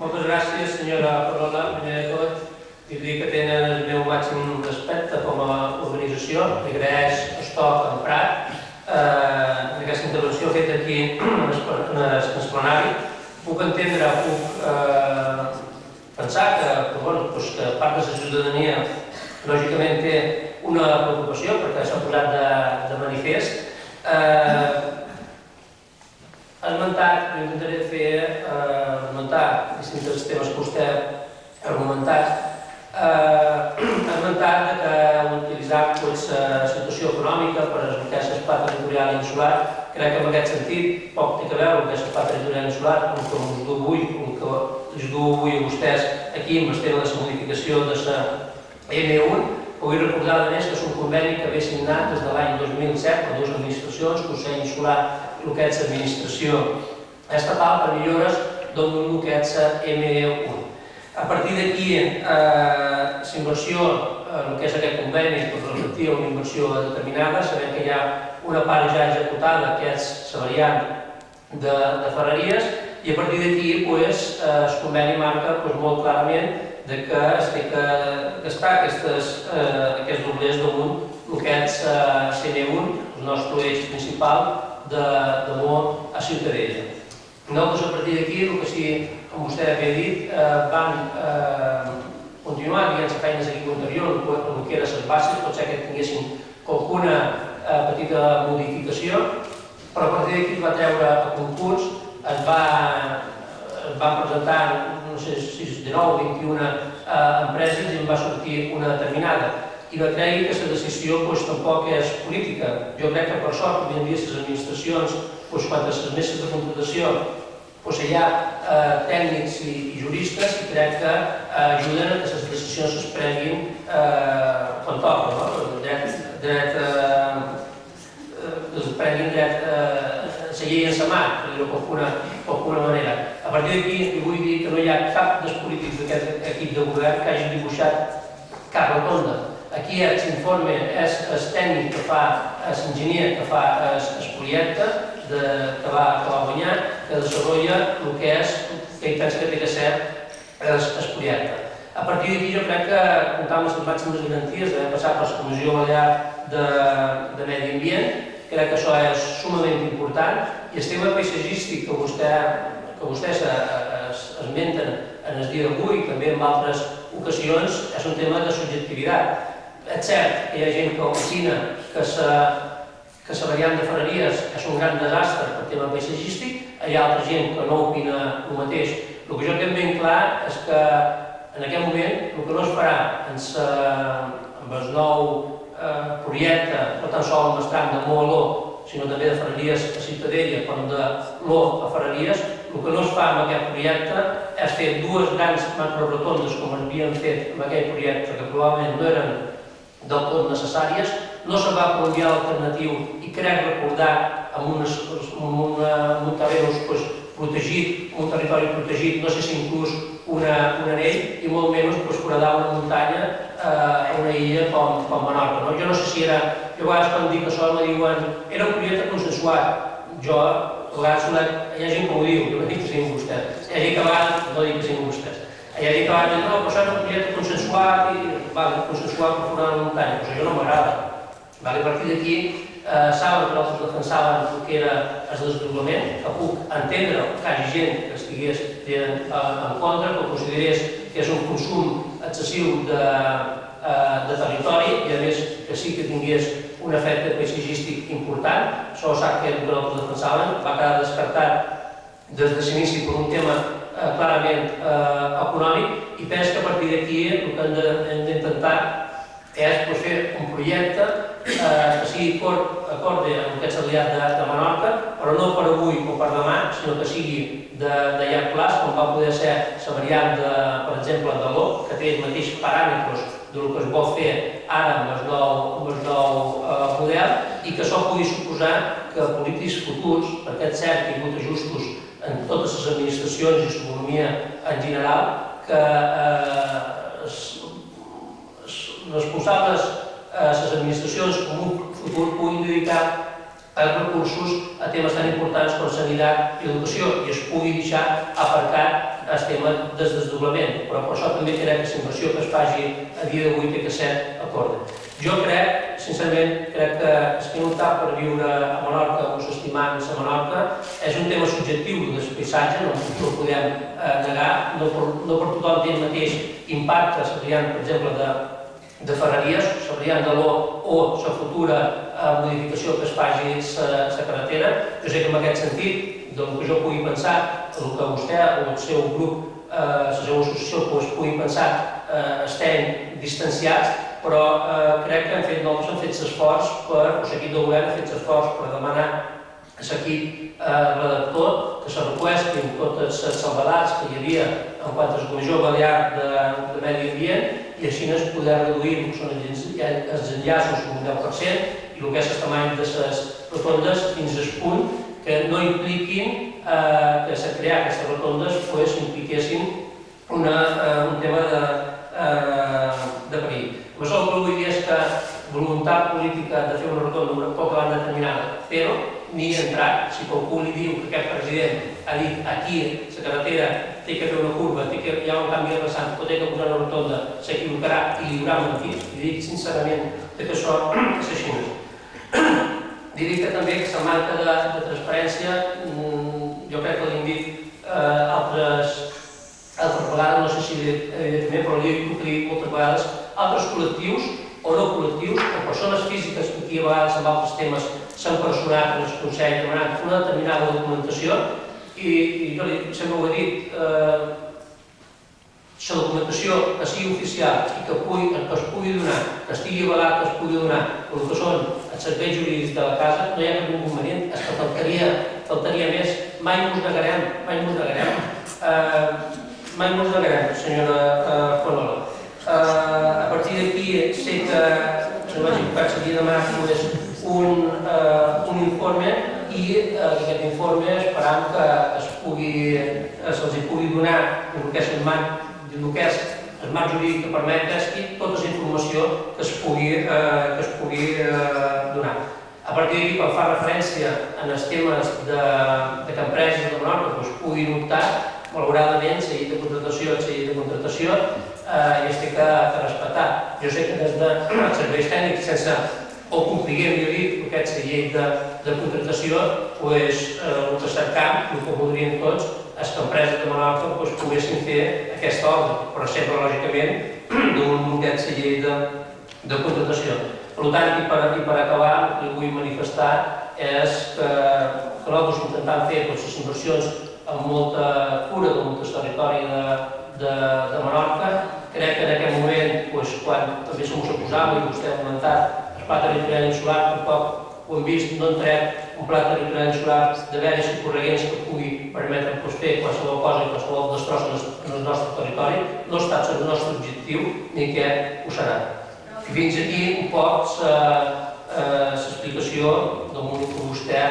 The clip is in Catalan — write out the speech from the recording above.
Moltes gràcies, senyora Parola. Primer de tot, dir que tenen el meu màxim respecte com a organització. Li agraeix el to emprat eh, en aquesta intervenció feta aquí en l'esplanari. Puc entendre, puc eh, pensar que, que, bueno, doncs que part de la ciutadania lògicament té una preocupació perquè s'ha posat de, de manifest. Eh, esmentat, jo intentaré fer eh, esmentar distints temes que vostè argumentat. Eh, ha esmentat que utilitzar pues, la situació econòmica per explicar l'espai territorial insular. Crec que en aquest sentit poc té a veure amb l'espai territorial insular, com que us du avui, com que us du avui a vostès aquí amb el tema de la modificació de la M1, Vull recordar, a més, que és un conveni que ve signat des de l'any 2007 per dues administracions, Consell Insular i el que és l'administració estatal per millores del que és ME1. A partir d'aquí, eh, la inversió, eh, el que és aquest conveni, per reflectir una inversió determinada, sabem que hi ha una part ja executada, que és la variant de, de Ferreries, i a partir d'aquí pues, eh, el conveni marca pues, molt clarament de que es té que gastar aquestes, eh, aquests doblers damunt el que és eh, CN1, el nostre eix principal de, de a Ciutadella. Nosaltres, a partir d'aquí, el que sí, com vostè havia dit, eh, vam eh, continuar les feines aquí anterior, el que eren les bases, pot ser que tinguéssim alguna eh, petita modificació, però a partir d'aquí es va treure a concurs, es va, van presentar no sé si és de 9 o 21 eh, empreses i en va sortir una determinada. I no cregui que la decisió doncs, tampoc és política. Jo crec que per sort, avui en dia, les administracions, doncs, quan les meses de contratació doncs, hi ha eh, tècnics i, i juristes i crec que eh, ajuden a que les decisions es prenguin eh, quan toca, no? dret, dret, eh, eh, es prenguin dret eh, la llei en sa mà, per dir-ho d'alguna manera. A partir d'aquí, vull dir que no hi ha cap dels polítics d'aquest equip de govern que hagi dibuixat cap rotonda. Aquí l'informe és el tècnic que fa, l'enginyer que fa el projecte, de, que, va, que va guanyar, que desenvolupa el que és, que pensa que té que ser el projecte. A partir d'aquí jo crec que comptar amb les màximes garanties d'haver passat per la Comissió Balear de, de Medi Ambient Crec que això és sumament important i el tema paisatgístic que, vostè, que vostès esmenten en el dia d'avui i també en altres ocasions és un tema de subjectivitat. És cert que hi ha gent que opina que la que la variant de Ferreries és un gran desastre per tema paisatgístic, hi ha altra gent que no opina el mateix. El que jo tinc ben clar és que en aquest moment el que no es farà en, sa, amb el nou eh, projecte no tan sols amb el tram de Moaló, sinó també de Ferreries a Ciutadella, com de l'O a Ferreries, el que no es fa amb aquest projecte és fer dues grans macrorotondes com havíem fet amb aquell projecte, que probablement no eren del tot necessàries, no se va per un via alternatiu i crec recordar amb, unes, un terreny pues, protegit, un territori protegit, no sé si inclús una, un anell i molt menys pues, foradar una muntanya eh, una illa com, com Menorca. No? Jo no sé si era, jo a vegades quan dic això me diuen era un projecte consensuat. Jo, a vegades hi ha gent que ho diu, jo no dic que siguin vostès. Hi ha gent que va, no dic que siguin vostès. Hi ha gent que va dir, no, però això és un projecte consensuat i vale, consensuat per foradar una muntanya. Això no m'agrada. Vale, a partir d'aquí eh, saben que nosaltres defensaven el que era el desdoblament, que puc entendre que hi hagi gent que estigués en, en contra, que considerés que és un consum excessiu de, eh, de territori i a més que sí que tingués un efecte paisatgístic important. Això sap que nosaltres defensaven, va quedar descartat des de l'inici per un tema eh, clarament eh, econòmic i penso que a partir d'aquí el que hem d'intentar és pues, fer un projecte eh, que sigui acorde amb aquest aliat de, de Menorca, però no per avui o per demà, sinó que sigui de, de llarg plaç, com va poder ser la variant, de, per exemple, de l'O, que té els mateixos paràmetres del que es vol fer ara amb el nou, amb el nou eh, model i que això pugui suposar que polítics futurs, perquè és cert que hi ha hagut ajustos en totes les administracions i l'economia en general, que eh, responsables, eh, les administracions com un futur puguin dedicar els recursos a temes tan importants com sanitat i educació i es pugui deixar aparcat el tema del desdoblament, però per això també crec que la inversió que es faci a dia d'avui té que ser acorda. Jo crec, sincerament, crec que el que optar per viure a Menorca o s'estimant a Menorca és un tema subjectiu del paisatge, no, no ho podem eh, negar, no per, no per tothom té el mateix impacte, per exemple, de, de Ferreries, s'haurien de l'O o la futura eh, modificació que es faci la carretera. Jo sé que en aquest sentit, del que jo pugui pensar, el que vostè o el seu grup, eh, la seva associació, pues, pugui pensar, eh, estem distanciats, però eh, crec que hem fet, nosaltres hem fet l'esforç per, o l'equip de govern ha fet l'esforç per demanar a l'equip eh, redactor que se requestin totes les salvadats que hi havia en quant a la Comissió Balear de, de Medi Ambient i així es poder reduir el que són els, enllaços un 10% i el que és el tamany de les rotondes fins al punt que no impliquin eh, que se crear aquestes rotondes pues, impliquessin una, eh, un tema de, eh, de perill. Amb això el que vull dir és que voluntat política de fer una rotonda una poca banda determinada, però ni entrar, si qualcú li diu que aquest president ha dit aquí la carretera té que fer una curva, té que hi ha un canvi de vessant, o té que posar una rotonda, s'equivocarà i li haurà mentit, i dic sincerament que això és així. Diré que també que la manca de, de transparència, mm, jo crec que l'hem dit eh, altres, altres vegades, no sé si evidentment, però l'he dit moltes vegades, altres col·lectius o no col·lectius o persones físiques que aquí a vegades amb altres temes s'han personat en el Consell demanant una determinada documentació i, i jo li, sempre ho he dit, eh, la documentació que sigui oficial i que, pugui, que es pugui donar, que estigui avalat, que es pugui donar el que són els serveis jurídics de la casa, no hi ha cap inconvenient, és que faltaria, faltaria més, mai ens negarem, mai ens negarem, eh, mai ens negarem, senyora eh, Fonola. Eh, a partir d'aquí sé que, no vaig s'havia demanat només un, uh, un informe i uh, aquest informe esperam que es pugui, uh, se'ls pugui donar el que és el marc, el que és el marc jurídic que permet i tota la informació que es pugui, uh, que es pugui uh, donar. A partir d'aquí, quan fa referència en els temes de, de que empreses de Menorca doncs, puguin optar, malauradament, la llei de contratació llei de contratació eh, i es té que, respectar. Jo sé que des de serveis tècnics, sense o compliguem, millor dit, aquesta llei de, de contratació, pues, eh, el que cercam, el que voldríem tots, és que empreses de Menorca pues, poguessin fer aquesta obra, però sempre, lògicament, d'un d'aquesta llei de, de contratació. Per tant, i per, i per acabar, el que vull manifestar és que, nosaltres intentem fer pues, les inversions amb molta cura del nostre territori de, de, de Menorca. Crec que en aquest moment, pues, quan també se m'ho posava i vostè ha comentat, pla territorial insular, tampoc ho hem vist, no entrem un pla territorial insular de veres i corregents que pugui permetre pues, fer qualsevol cosa i qualsevol destroç en el nostre territori, no ha estat el nostre objectiu ni que ho serà. Fins aquí un poc l'explicació del que vostè